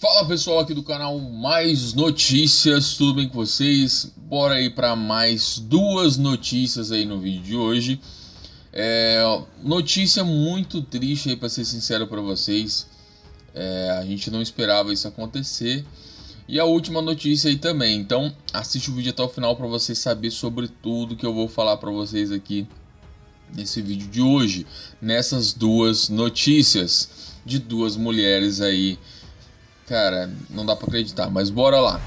Fala pessoal aqui do canal Mais Notícias, tudo bem com vocês? Bora aí para mais duas notícias aí no vídeo de hoje. É, notícia muito triste aí para ser sincero para vocês. É, a gente não esperava isso acontecer. E a última notícia aí também. Então assiste o vídeo até o final para você saber sobre tudo que eu vou falar para vocês aqui nesse vídeo de hoje. Nessas duas notícias de duas mulheres aí Cara, não dá pra acreditar, mas bora lá.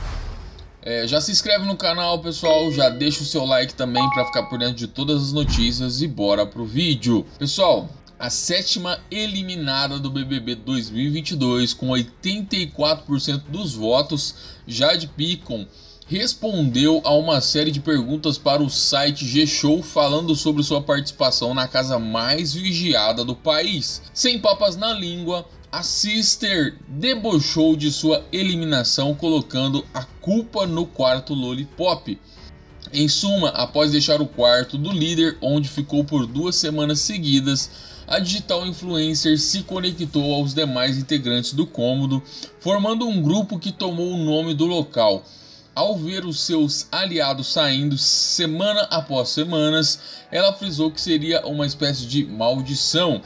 É, já se inscreve no canal, pessoal, já deixa o seu like também para ficar por dentro de todas as notícias e bora pro vídeo. Pessoal, a sétima eliminada do BBB 2022 com 84% dos votos, Jade Picon respondeu a uma série de perguntas para o site G-Show falando sobre sua participação na casa mais vigiada do país. Sem papas na língua, a Sister debochou de sua eliminação colocando a culpa no quarto Lollipop. Em suma, após deixar o quarto do líder, onde ficou por duas semanas seguidas, a digital influencer se conectou aos demais integrantes do cômodo, formando um grupo que tomou o nome do local. Ao ver os seus aliados saindo semana após semanas, ela frisou que seria uma espécie de maldição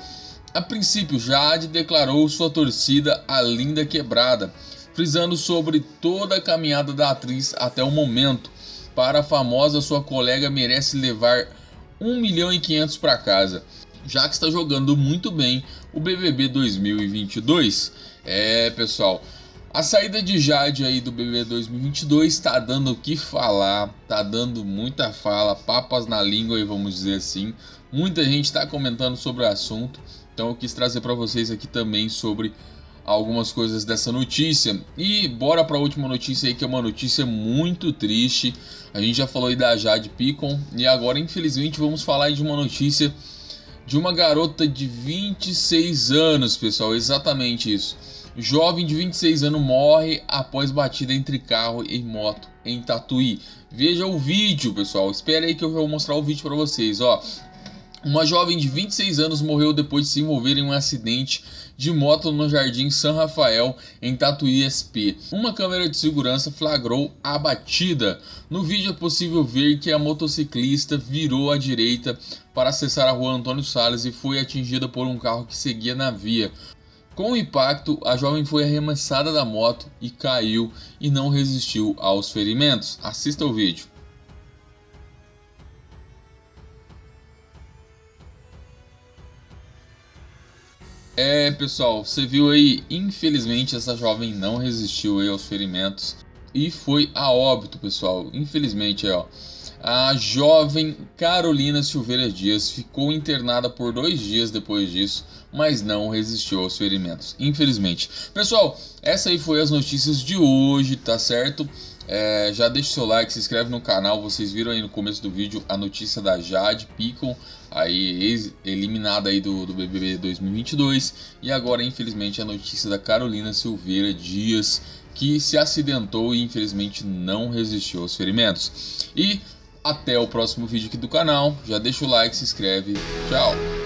a princípio, Jade declarou sua torcida à Linda Quebrada, frisando sobre toda a caminhada da atriz até o momento. Para a famosa, sua colega merece levar 1 milhão e 500 para casa, já que está jogando muito bem o BBB 2022. É, pessoal, a saída de Jade aí do BBB 2022 está dando o que falar, tá dando muita fala, papas na língua, vamos dizer assim. Muita gente está comentando sobre o assunto. Então eu quis trazer para vocês aqui também sobre algumas coisas dessa notícia. E bora para a última notícia aí, que é uma notícia muito triste. A gente já falou aí da Jade Picon e agora infelizmente vamos falar de uma notícia de uma garota de 26 anos, pessoal, exatamente isso. Jovem de 26 anos morre após batida entre carro e moto em Tatuí. Veja o vídeo, pessoal. Espere aí que eu vou mostrar o vídeo para vocês, ó. Uma jovem de 26 anos morreu depois de se envolver em um acidente de moto no Jardim São Rafael, em Tatuí SP. Uma câmera de segurança flagrou a batida. No vídeo é possível ver que a motociclista virou à direita para acessar a rua Antônio Salles e foi atingida por um carro que seguia na via. Com o impacto, a jovem foi arremessada da moto e caiu e não resistiu aos ferimentos. Assista o vídeo. É, pessoal, você viu aí, infelizmente essa jovem não resistiu aí aos ferimentos e foi a óbito, pessoal. Infelizmente, ó, a jovem Carolina Silveira Dias ficou internada por dois dias depois disso, mas não resistiu aos ferimentos, infelizmente. Pessoal, essa aí foi as notícias de hoje, tá certo? É, já deixa o seu like, se inscreve no canal. Vocês viram aí no começo do vídeo a notícia da Jade Picon, aí eliminada aí do, do BBB 2022. E agora, infelizmente, a notícia da Carolina Silveira Dias, que se acidentou e infelizmente não resistiu aos ferimentos. E até o próximo vídeo aqui do canal. Já deixa o like, se inscreve. Tchau!